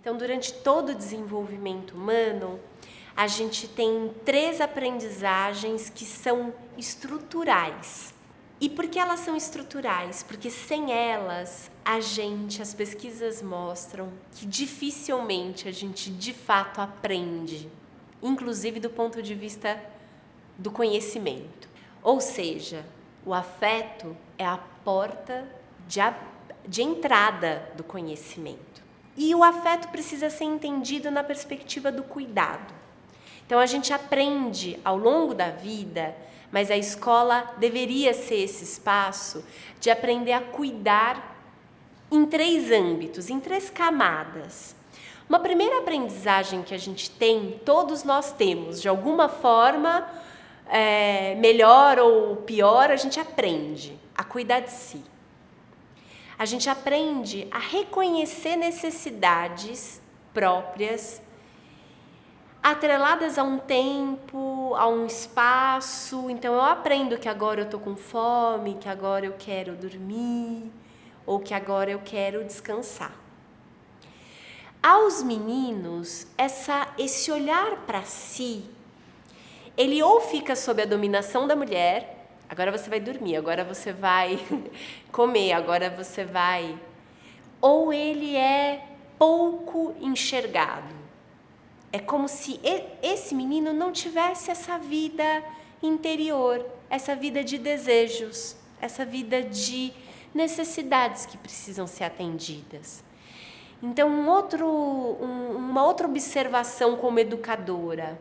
Então, durante todo o desenvolvimento humano, a gente tem três aprendizagens que são estruturais. E por que elas são estruturais? Porque sem elas, a gente, as pesquisas mostram que dificilmente a gente de fato aprende, inclusive do ponto de vista do conhecimento. Ou seja, o afeto é a porta de, a, de entrada do conhecimento. E o afeto precisa ser entendido na perspectiva do cuidado. Então a gente aprende ao longo da vida, mas a escola deveria ser esse espaço de aprender a cuidar em três âmbitos, em três camadas. Uma primeira aprendizagem que a gente tem, todos nós temos, de alguma forma, é, melhor ou pior, a gente aprende a cuidar de si. A gente aprende a reconhecer necessidades próprias, atreladas a um tempo, a um espaço. Então eu aprendo que agora eu estou com fome, que agora eu quero dormir, ou que agora eu quero descansar. Aos meninos, essa, esse olhar para si ele ou fica sob a dominação da mulher, agora você vai dormir, agora você vai comer, agora você vai. Ou ele é pouco enxergado. É como se esse menino não tivesse essa vida interior, essa vida de desejos, essa vida de necessidades que precisam ser atendidas. Então, um outro, um, uma outra observação como educadora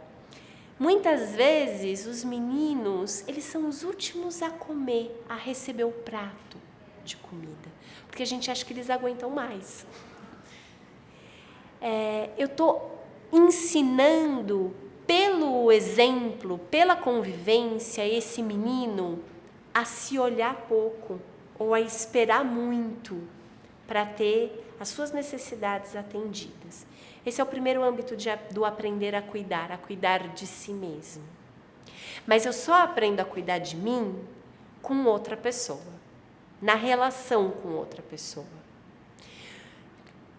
Muitas vezes os meninos, eles são os últimos a comer, a receber o prato de comida, porque a gente acha que eles aguentam mais. É, eu estou ensinando pelo exemplo, pela convivência, esse menino a se olhar pouco ou a esperar muito para ter as suas necessidades atendidas. Esse é o primeiro âmbito de, do aprender a cuidar, a cuidar de si mesmo. Mas eu só aprendo a cuidar de mim com outra pessoa, na relação com outra pessoa.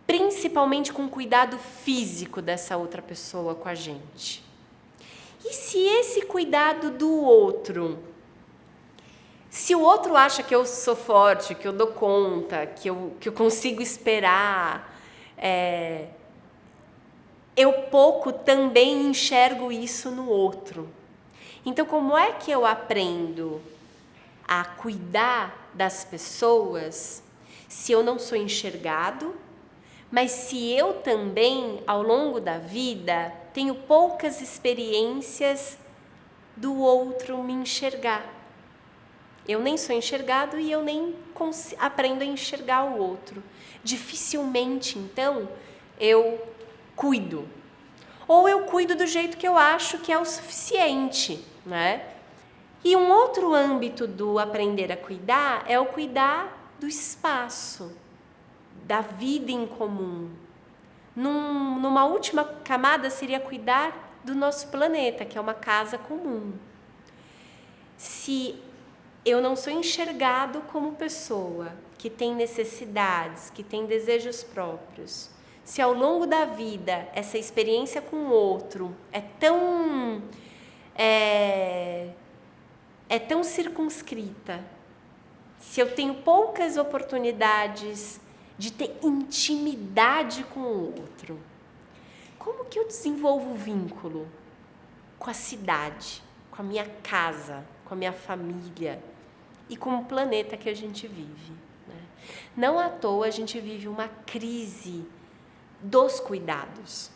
Principalmente com o cuidado físico dessa outra pessoa com a gente. E se esse cuidado do outro, se o outro acha que eu sou forte, que eu dou conta, que eu, que eu consigo esperar, é, eu pouco também enxergo isso no outro. Então, como é que eu aprendo a cuidar das pessoas se eu não sou enxergado, mas se eu também, ao longo da vida, tenho poucas experiências do outro me enxergar? Eu nem sou enxergado e eu nem aprendo a enxergar o outro. Dificilmente, então, eu cuido. Ou eu cuido do jeito que eu acho que é o suficiente, né? E um outro âmbito do aprender a cuidar é o cuidar do espaço, da vida em comum. Num, numa última camada seria cuidar do nosso planeta, que é uma casa comum. Se eu não sou enxergado como pessoa que tem necessidades, que tem desejos próprios, se ao longo da vida essa experiência com o outro é tão é, é tão circunscrita, se eu tenho poucas oportunidades de ter intimidade com o outro, como que eu desenvolvo o vínculo com a cidade, com a minha casa, com a minha família e com o planeta que a gente vive? Né? Não à toa a gente vive uma crise dos cuidados.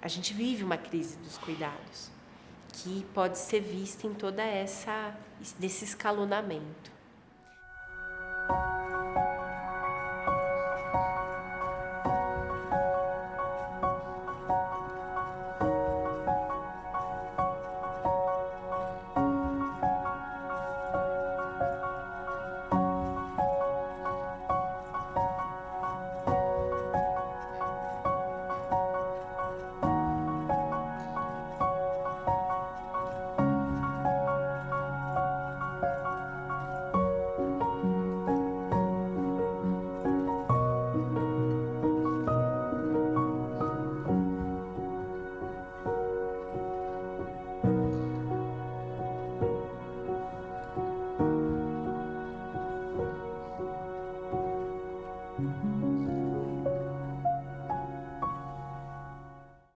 A gente vive uma crise dos cuidados que pode ser vista em toda essa escalonamento.